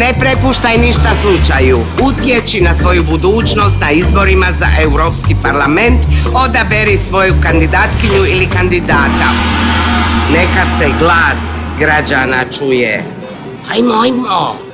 Ne prepuštaj ništa slučaju. Utječi na svoju budućnost na izborima za Europski parlament. Odaberi svoju kandidatkinju ili kandidata. Neka se glas građana čuje. Hajmo, hajmo!